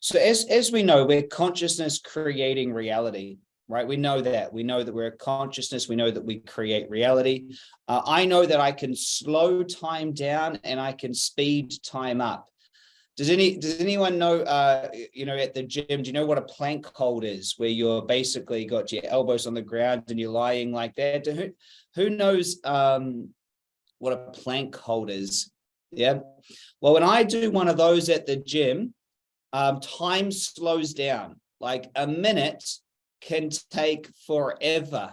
So as, as we know, we're consciousness creating reality, right? We know that. We know that we're a consciousness. We know that we create reality. Uh, I know that I can slow time down and I can speed time up. Does any does anyone know uh you know at the gym do you know what a plank hold is where you're basically got your elbows on the ground and you're lying like that who who knows um what a plank hold is yeah well when I do one of those at the gym um time slows down like a minute can take forever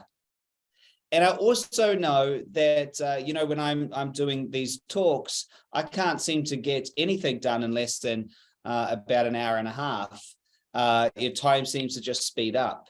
and I also know that, uh, you know, when I'm, I'm doing these talks, I can't seem to get anything done in less than uh, about an hour and a half. Uh, your time seems to just speed up.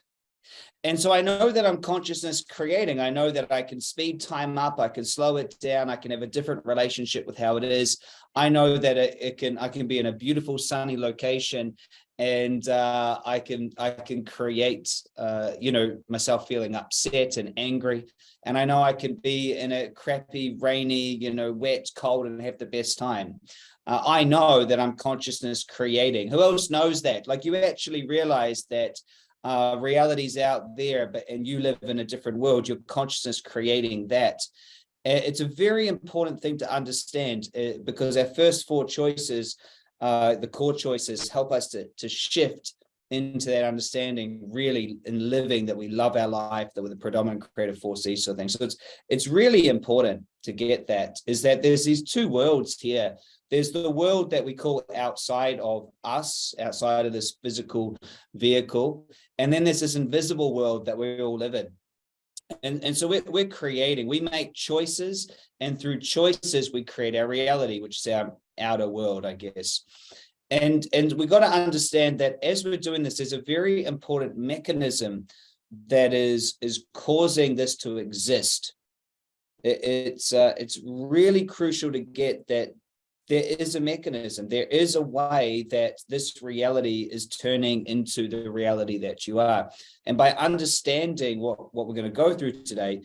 And so I know that I'm consciousness creating. I know that I can speed time up. I can slow it down. I can have a different relationship with how it is. I know that it, it can I can be in a beautiful sunny location and uh, I can I can create uh, you know myself feeling upset and angry and I know I can be in a crappy rainy you know wet cold and have the best time uh, I know that I'm consciousness creating who else knows that like you actually realize that uh, reality's out there but and you live in a different world your consciousness creating that. It's a very important thing to understand uh, because our first four choices uh, the core choices help us to, to shift into that understanding really in living that we love our life that we're the predominant creative force these sort of things. So it's it's really important to get that is that there's these two worlds here. There's the world that we call outside of us outside of this physical vehicle and then there's this invisible world that we all live in. And and so we're, we're creating we make choices and through choices we create our reality which is our outer world, I guess. And, and we've got to understand that as we're doing this, there's a very important mechanism that is, is causing this to exist. It, it's, uh, it's really crucial to get that there is a mechanism, there is a way that this reality is turning into the reality that you are. And by understanding what, what we're going to go through today,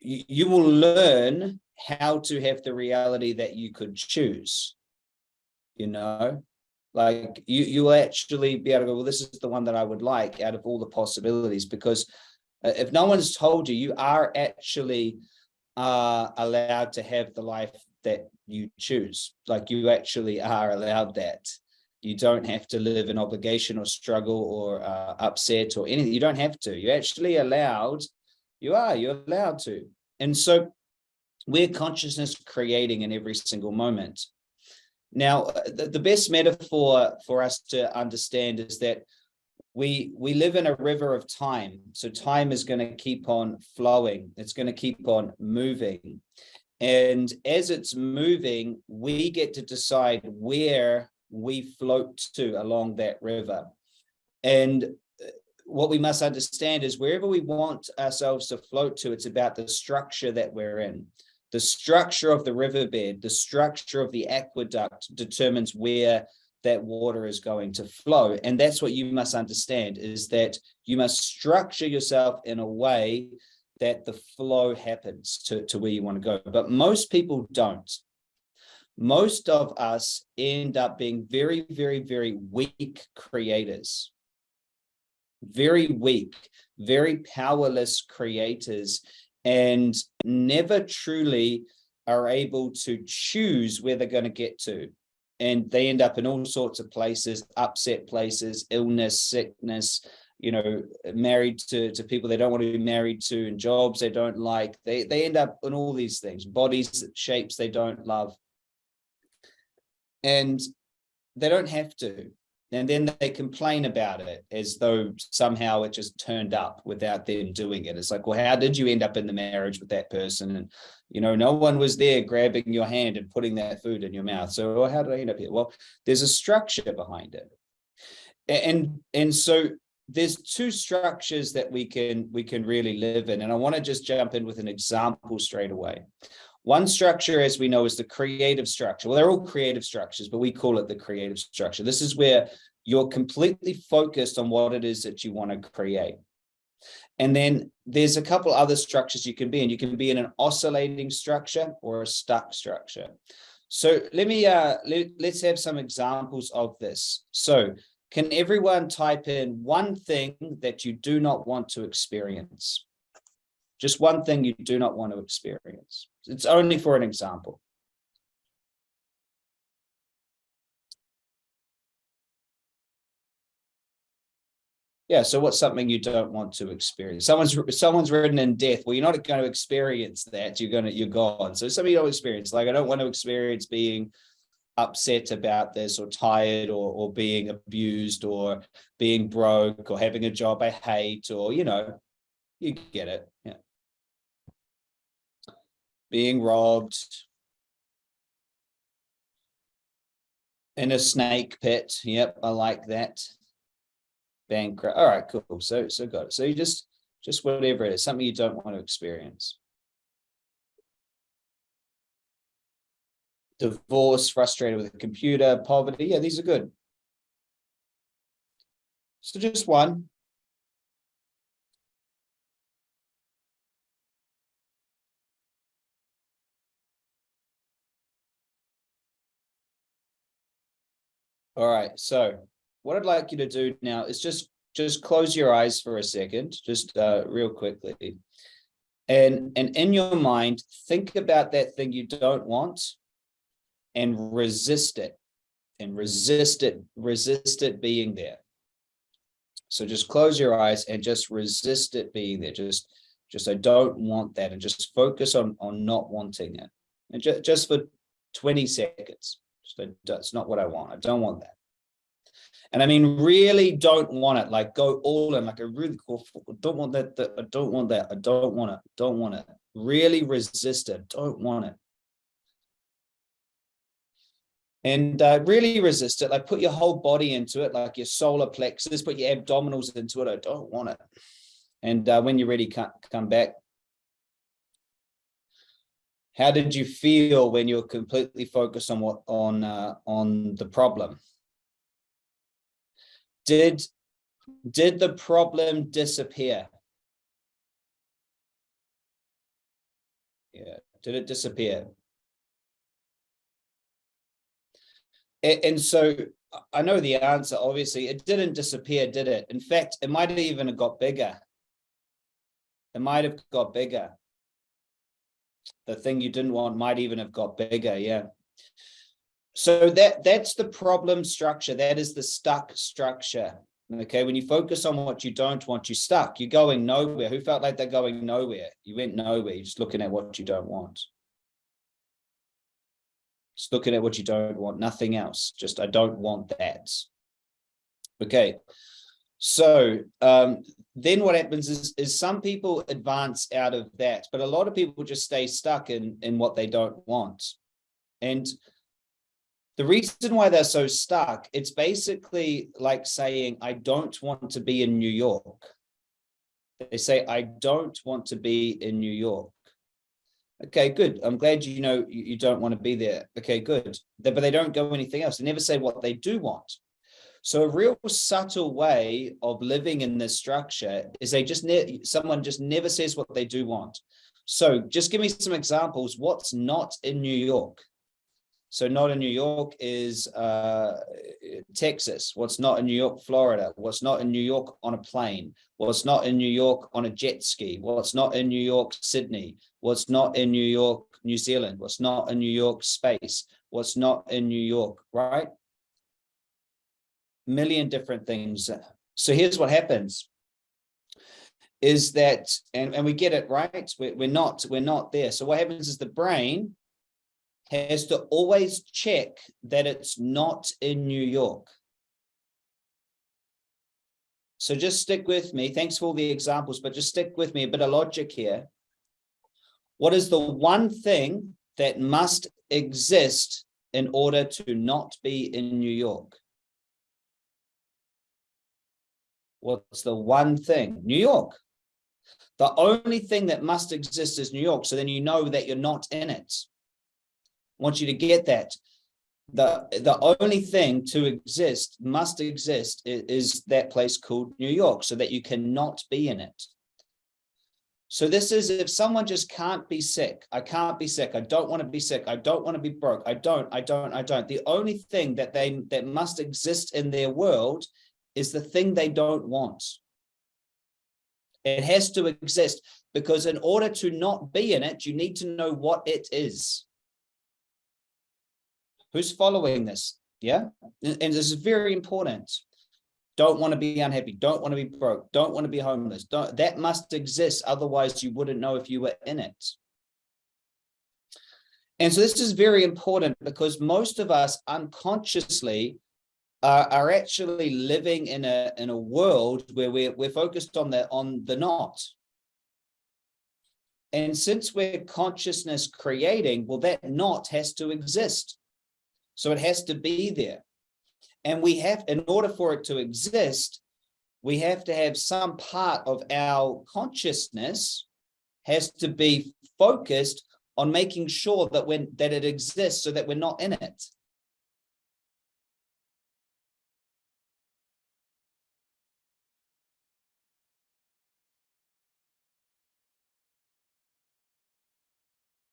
you, you will learn how to have the reality that you could choose you know like you you will actually be able to go well this is the one that i would like out of all the possibilities because uh, if no one's told you you are actually uh allowed to have the life that you choose. Like you actually are allowed that. You don't have to live in obligation or struggle or uh, upset or anything. You don't have to. You're actually allowed you are you're allowed to. And so we're consciousness creating in every single moment. Now, the, the best metaphor for us to understand is that we we live in a river of time. So time is going to keep on flowing. It's going to keep on moving. And as it's moving, we get to decide where we float to along that river. And uh, what we must understand is wherever we want ourselves to float to, it's about the structure that we're in. The structure of the riverbed, the structure of the aqueduct determines where that water is going to flow. And that's what you must understand is that you must structure yourself in a way that the flow happens to, to where you want to go. But most people don't. Most of us end up being very, very, very weak creators. Very weak, very powerless creators and never truly are able to choose where they're going to get to. And they end up in all sorts of places, upset places, illness, sickness, you know, married to, to people they don't want to be married to and jobs they don't like. They, they end up in all these things, bodies, shapes they don't love. And they don't have to and then they complain about it as though somehow it just turned up without them doing it. It's like, well, how did you end up in the marriage with that person? And, you know, no one was there grabbing your hand and putting that food in your mouth. So well, how did I end up here? Well, there's a structure behind it. And, and so there's two structures that we can, we can really live in. And I want to just jump in with an example straight away. One structure, as we know, is the creative structure. Well, they're all creative structures, but we call it the creative structure. This is where you're completely focused on what it is that you want to create. And then there's a couple other structures you can be in. You can be in an oscillating structure or a stuck structure. So let me uh, let, let's have some examples of this. So Can everyone type in one thing that you do not want to experience? Just one thing you do not want to experience. It's only for an example. Yeah, so what's something you don't want to experience? Someone's someone's written in death. Well, you're not going to experience that. You're gonna you're gone. So something you don't experience. Like I don't want to experience being upset about this or tired or or being abused or being broke or having a job I hate or you know, you get it. Yeah. Being robbed. In a snake pit. Yep, I like that bankrupt. All right, cool. So, so got it. So you just, just whatever it is, something you don't want to experience. Divorce, frustrated with a computer, poverty. Yeah, these are good. So just one. All right, so what I'd like you to do now is just just close your eyes for a second, just uh, real quickly. And, and in your mind, think about that thing you don't want and resist it and resist it, resist it being there. So just close your eyes and just resist it being there. Just, just I don't want that and just focus on, on not wanting it. And just, just for 20 seconds. That's not what I want. I don't want that. And I mean, really don't want it, like go all in, like a really cool, don't want that, that, I don't want that, I don't want it, don't want it. Really resist it, don't want it. And uh, really resist it, like put your whole body into it, like your solar plexus, put your abdominals into it, I don't want it. And uh, when you're ready, come, come back. How did you feel when you're completely focused on what on uh, on the problem? Did, did the problem disappear? Yeah, did it disappear? And, and so I know the answer, obviously, it didn't disappear, did it? In fact, it might have even got bigger. It might have got bigger. The thing you didn't want might even have got bigger, yeah. So that that's the problem structure. That is the stuck structure. Okay, when you focus on what you don't want, you're stuck. You're going nowhere. Who felt like they're going nowhere? You went nowhere. You're just looking at what you don't want. Just looking at what you don't want, nothing else. Just, I don't want that. Okay, so um, then what happens is, is some people advance out of that, but a lot of people just stay stuck in, in what they don't want. And the reason why they're so stuck, it's basically like saying, I don't want to be in New York. They say, I don't want to be in New York. Okay, good. I'm glad you know you don't want to be there. Okay, good. But they don't go anything else. They never say what they do want. So a real subtle way of living in this structure is they just someone just never says what they do want. So just give me some examples. What's not in New York? So not in New York is uh, Texas. What's not in New York, Florida. What's not in New York on a plane. What's not in New York on a jet ski. What's not in New York, Sydney. What's not in New York, New Zealand. What's not in New York, space. What's not in New York, right? Million different things. So here's what happens is that, and, and we get it right, we're, we're not, we're not there. So what happens is the brain has to always check that it's not in New York. So just stick with me. Thanks for all the examples, but just stick with me, a bit of logic here. What is the one thing that must exist in order to not be in New York? What's the one thing? New York. The only thing that must exist is New York. So then you know that you're not in it want you to get that. The, the only thing to exist, must exist, is, is that place called New York, so that you cannot be in it. So this is if someone just can't be sick, I can't be sick, I don't want to be sick, I don't want to be broke, I don't, I don't, I don't. The only thing that they that must exist in their world is the thing they don't want. It has to exist because in order to not be in it, you need to know what it is. Who's following this? Yeah, and this is very important don't want to be unhappy, don't want to be broke, don't want to be homeless. Don't, that must exist. Otherwise, you wouldn't know if you were in it. And so this is very important because most of us unconsciously uh, are actually living in a in a world where we're, we're focused on the on the not. And since we're consciousness creating, well, that not has to exist. So it has to be there. And we have, in order for it to exist, we have to have some part of our consciousness has to be focused on making sure that when that it exists so that we're not in it.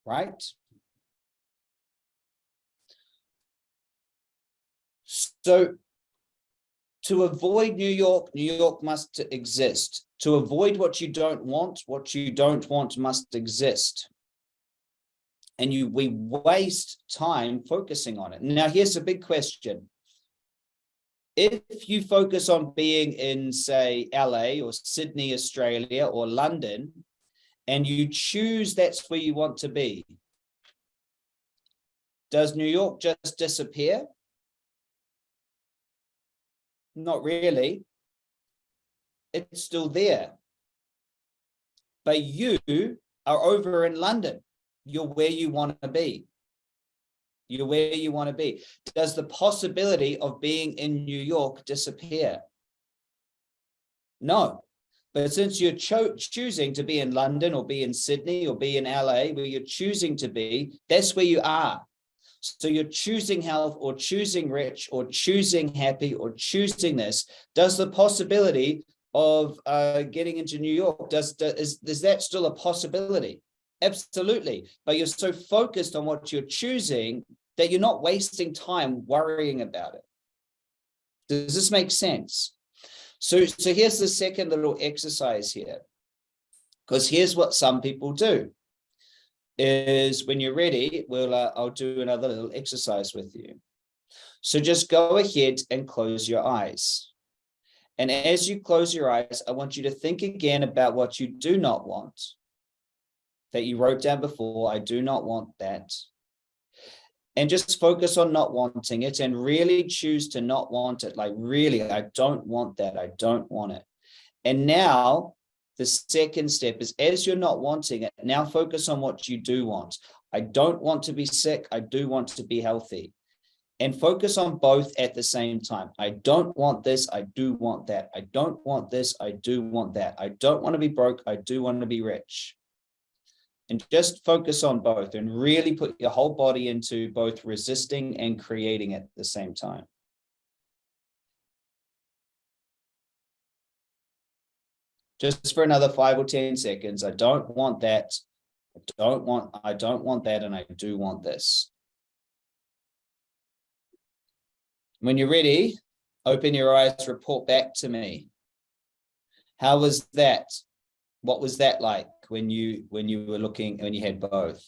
Right? So to avoid New York, New York must exist. To avoid what you don't want, what you don't want must exist. And you we waste time focusing on it. Now, here's a big question. If you focus on being in, say, LA or Sydney, Australia, or London, and you choose that's where you want to be, does New York just disappear? Not really. It's still there. But you are over in London. You're where you want to be. You're where you want to be. Does the possibility of being in New York disappear? No. But since you're cho choosing to be in London or be in Sydney or be in LA, where you're choosing to be, that's where you are. So you're choosing health or choosing rich or choosing happy or choosing this. Does the possibility of uh, getting into New York, does, does, is, is that still a possibility? Absolutely. But you're so focused on what you're choosing that you're not wasting time worrying about it. Does this make sense? So, so here's the second little exercise here, because here's what some people do is when you're ready, we'll uh, I'll do another little exercise with you. So just go ahead and close your eyes. And as you close your eyes, I want you to think again about what you do not want that you wrote down before. I do not want that. And just focus on not wanting it and really choose to not want it. Like really, I don't want that. I don't want it. And now the second step is as you're not wanting it, now focus on what you do want. I don't want to be sick. I do want to be healthy. And focus on both at the same time. I don't want this. I do want that. I don't want this. I do want that. I don't want to be broke. I do want to be rich. And just focus on both and really put your whole body into both resisting and creating at the same time. just for another five or 10 seconds. I don't want that. I don't want, I don't want that. And I do want this. When you're ready, open your eyes, report back to me. How was that? What was that like when you, when you were looking, when you had both?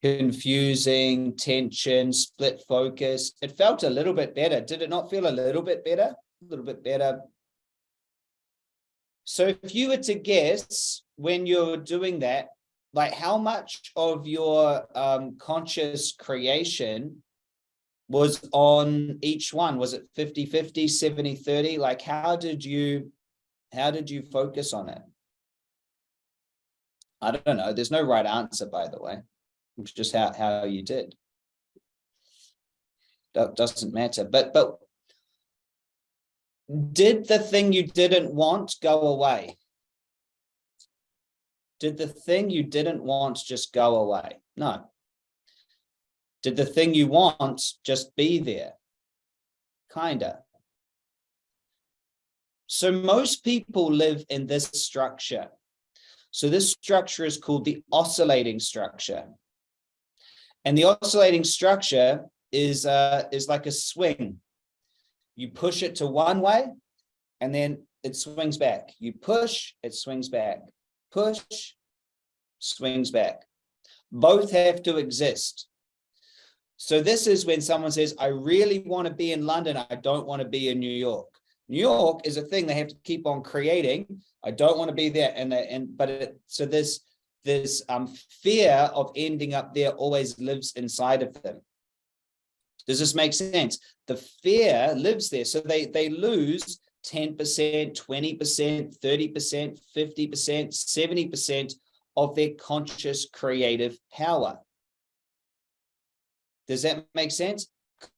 confusing, tension, split focus. It felt a little bit better. Did it not feel a little bit better? A little bit better. So if you were to guess when you're doing that, like how much of your um, conscious creation was on each one? Was it 50, 50, 70, 30? Like how did you, how did you focus on it? I don't know. There's no right answer, by the way. It's just how, how you did. That doesn't matter. But but did the thing you didn't want go away? Did the thing you didn't want just go away? No. Did the thing you want just be there? Kinda. So most people live in this structure. So this structure is called the oscillating structure. And the oscillating structure is, uh, is like a swing. You push it to one way and then it swings back. You push, it swings back. Push, swings back. Both have to exist. So this is when someone says, I really want to be in London. I don't want to be in New York. New York is a thing they have to keep on creating. I don't want to be there. And, and but it, so this, this um, fear of ending up there always lives inside of them. Does this make sense? The fear lives there. So they, they lose 10%, 20%, 30%, 50%, 70% of their conscious creative power. Does that make sense?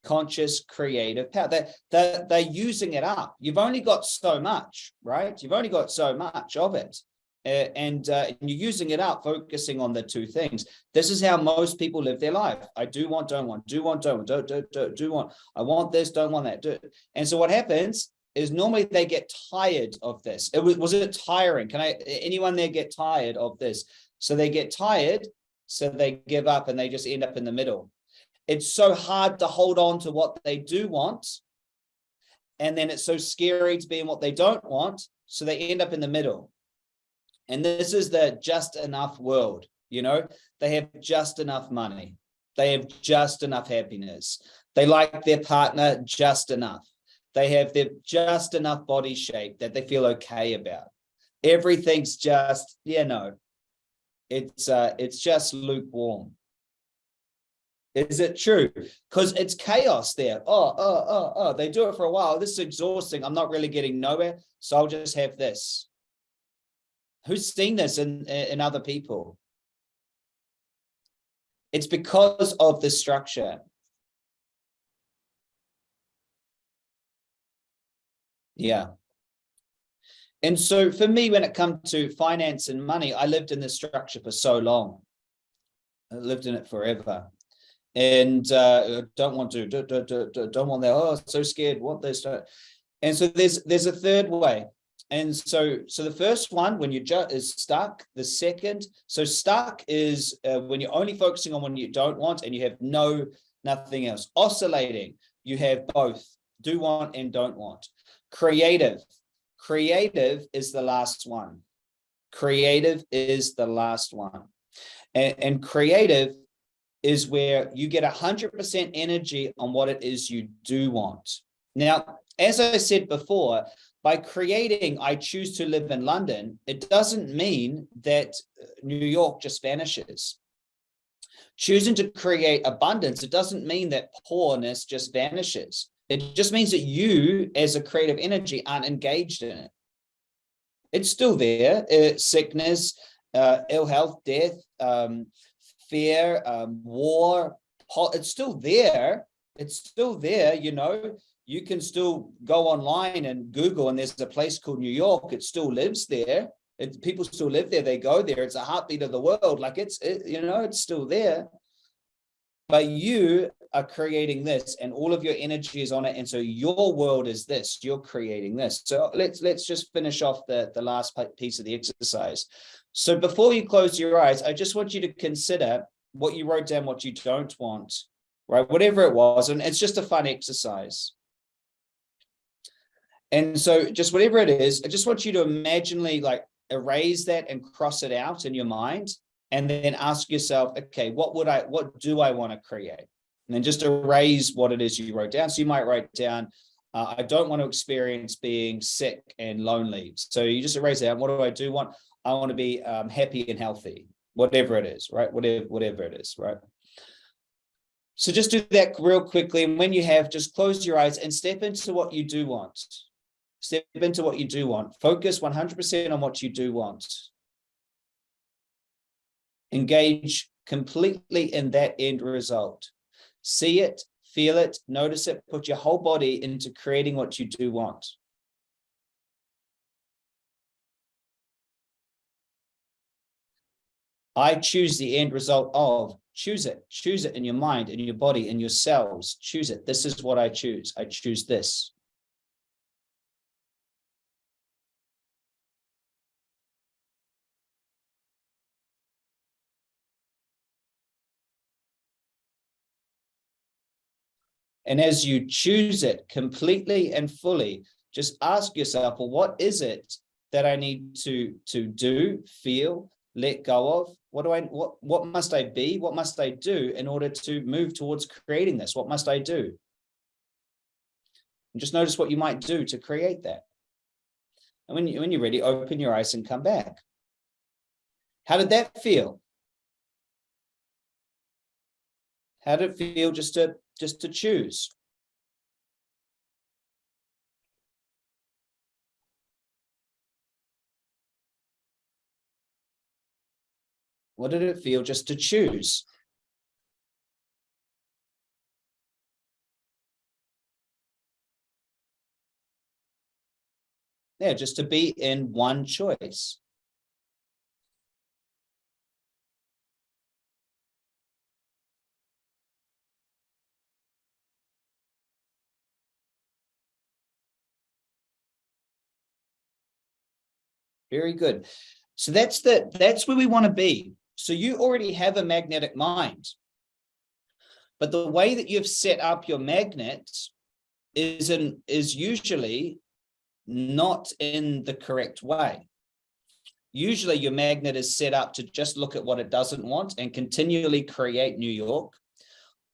Conscious creative power. They're, they're, they're using it up. You've only got so much, right? You've only got so much of it. Uh, and, uh, and you're using it up, focusing on the two things. This is how most people live their life. I do want, don't want, do want, don't want, do, do, do, do want. I want this, don't want that. Do. And so what happens is normally they get tired of this. It was, was it tiring? Can I, anyone there get tired of this? So they get tired, so they give up and they just end up in the middle it's so hard to hold on to what they do want. And then it's so scary to be in what they don't want. So they end up in the middle. And this is the just enough world. You know, they have just enough money. They have just enough happiness. They like their partner just enough. They have their just enough body shape that they feel okay about. Everything's just, you know, it's uh, it's just lukewarm. Is it true? Because it's chaos there. Oh, oh, oh, oh, they do it for a while. This is exhausting. I'm not really getting nowhere. So I'll just have this. Who's seen this in, in other people? It's because of the structure. Yeah. And so for me, when it comes to finance and money, I lived in this structure for so long. I lived in it forever and uh, don't want to, don't, don't, don't want that. Oh, so scared, want this. And so there's there's a third way. And so so the first one, when you just is stuck. The second, so stuck is uh, when you're only focusing on what you don't want and you have no nothing else. Oscillating, you have both do want and don't want. Creative, creative is the last one. Creative is the last one. And, and creative is where you get 100% energy on what it is you do want. Now, as I said before, by creating I choose to live in London, it doesn't mean that uh, New York just vanishes. Choosing to create abundance, it doesn't mean that poorness just vanishes. It just means that you as a creative energy aren't engaged in it. It's still there, uh, sickness, uh, ill health, death, um, fear, um, war, it's still there. It's still there, you know, you can still go online and Google and there's a place called New York. It still lives there. It, people still live there. They go there. It's a heartbeat of the world. Like it's, it, you know, it's still there. But you are creating this and all of your energy is on it. And so your world is this, you're creating this. So let's, let's just finish off the, the last piece of the exercise. So before you close your eyes, I just want you to consider what you wrote down, what you don't want, right? Whatever it was. And it's just a fun exercise. And so just whatever it is, I just want you to imaginally like erase that and cross it out in your mind and then ask yourself, okay, what would I, what do I want to create? And then just erase what it is you wrote down. So you might write down, uh, I don't want to experience being sick and lonely. So you just erase that. What do I do want? I want to be um, happy and healthy, whatever it is, right? Whatever, whatever it is, right? So just do that real quickly. And when you have, just close your eyes and step into what you do want. Step into what you do want. Focus 100% on what you do want. Engage completely in that end result. See it, feel it, notice it, put your whole body into creating what you do want. I choose the end result of choose it, choose it in your mind, in your body, in your cells, choose it. This is what I choose. I choose this. And as you choose it completely and fully, just ask yourself, well, what is it that I need to, to do, feel, let go of? What do I, what, what must I be? What must I do in order to move towards creating this? What must I do? And just notice what you might do to create that. And when, you, when you're ready, open your eyes and come back. How did that feel? How did it feel just to just to choose. What did it feel just to choose? Yeah, just to be in one choice. Very good. So that's the that's where we want to be. So you already have a magnetic mind. But the way that you've set up your magnet is in is usually not in the correct way. Usually your magnet is set up to just look at what it doesn't want and continually create New York.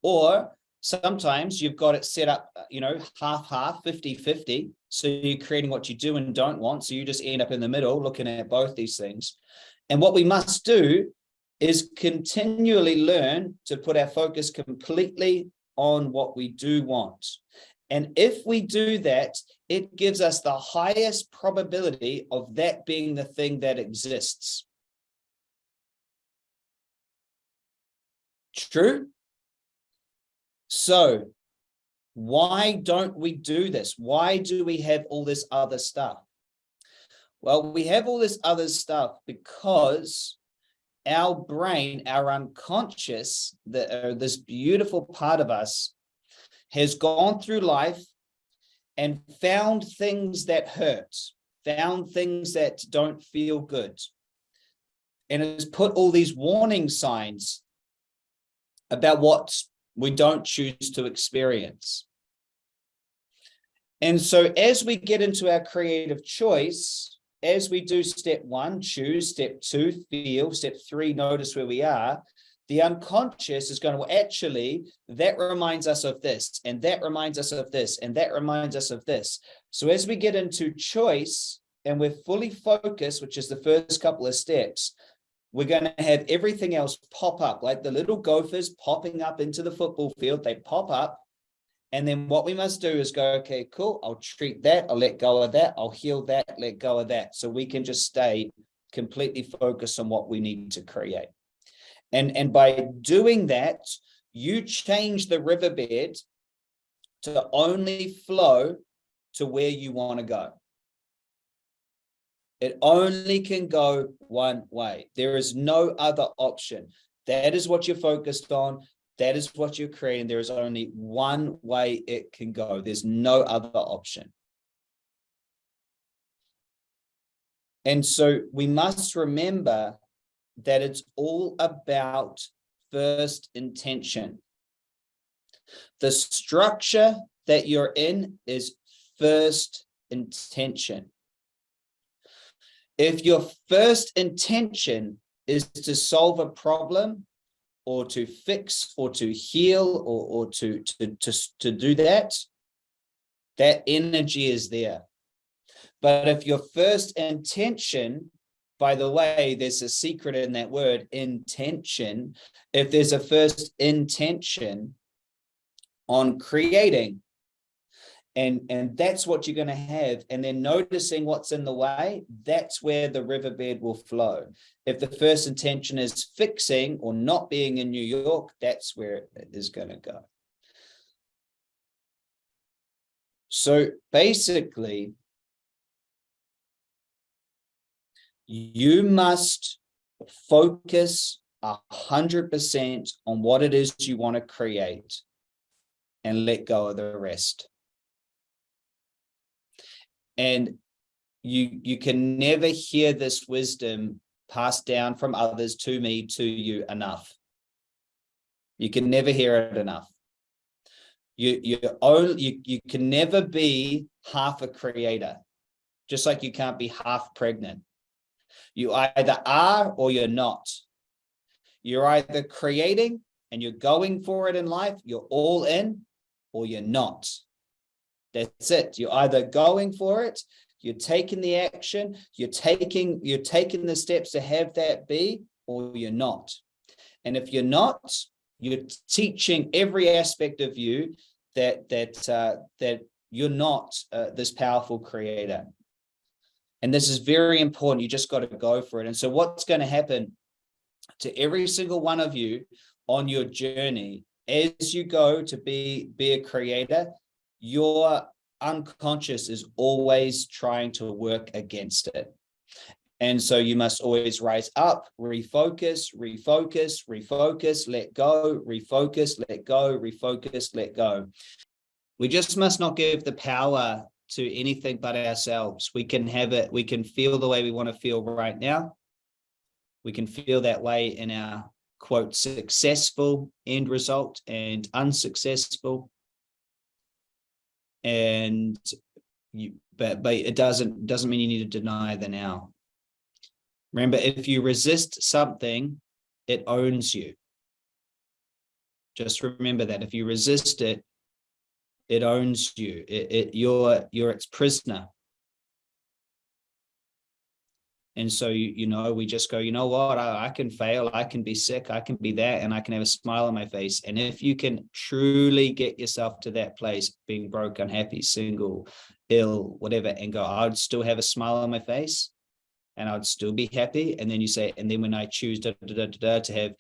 Or sometimes you've got it set up, uh, you know, half, half, 50, 50. So you're creating what you do and don't want. So you just end up in the middle looking at both these things. And what we must do is continually learn to put our focus completely on what we do want. And if we do that, it gives us the highest probability of that being the thing that exists. True? So why don't we do this? Why do we have all this other stuff? Well, we have all this other stuff because our brain, our unconscious, the, uh, this beautiful part of us has gone through life and found things that hurt, found things that don't feel good, and has put all these warning signs about what we don't choose to experience. And so as we get into our creative choice, as we do step one, choose, step two, feel, step three, notice where we are, the unconscious is going to actually, that reminds us of this, and that reminds us of this, and that reminds us of this. So as we get into choice and we're fully focused, which is the first couple of steps, we're going to have everything else pop up like the little gophers popping up into the football field. They pop up. And then what we must do is go, okay, cool. I'll treat that. I'll let go of that. I'll heal that, let go of that. So we can just stay completely focused on what we need to create. And, and by doing that, you change the riverbed to only flow to where you want to go. It only can go one way. There is no other option. That is what you're focused on. That is what you're creating. There is only one way it can go. There's no other option. And so we must remember that it's all about first intention. The structure that you're in is first intention. If your first intention is to solve a problem or to fix or to heal or, or to, to, to, to do that, that energy is there. But if your first intention, by the way, there's a secret in that word, intention. If there's a first intention on creating, and and that's what you're going to have. And then noticing what's in the way that's where the riverbed will flow. If the first intention is fixing or not being in new york that's where it is going to go. So basically you must focus a hundred percent on what it is you want to create and let go of the rest. And you, you can never hear this wisdom passed down from others to me, to you enough. You can never hear it enough. You, you, only, you, you can never be half a creator, just like you can't be half pregnant. You either are or you're not. You're either creating and you're going for it in life, you're all in, or you're not. That's it. You're either going for it, you're taking the action, you're taking, you're taking the steps to have that be, or you're not. And if you're not, you're teaching every aspect of you that that uh, that you're not uh, this powerful creator. And this is very important. You just got to go for it. And so what's going to happen to every single one of you on your journey as you go to be be a creator, your unconscious is always trying to work against it. And so you must always rise up, refocus, refocus, refocus, let go, refocus, let go, refocus, let go. We just must not give the power to anything but ourselves. We can have it, we can feel the way we want to feel right now. We can feel that way in our quote successful end result and unsuccessful. And you, but but it doesn't doesn't mean you need to deny the now. Remember, if you resist something, it owns you. Just remember that if you resist it, it owns you. It, it you're you're its prisoner. And so, you, you know, we just go, you know what, I, I can fail, I can be sick, I can be that, and I can have a smile on my face. And if you can truly get yourself to that place, being broke, unhappy, single, ill, whatever, and go, I'd still have a smile on my face and I'd still be happy. And then you say, and then when I choose da, da, da, to have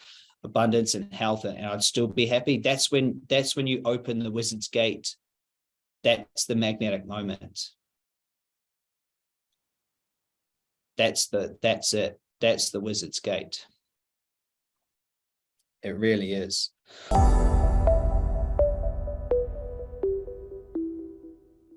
abundance and health and I'd still be happy, that's when that's when you open the wizard's gate. That's the magnetic moment. That's the that's it. That's the wizard's gate. It really is.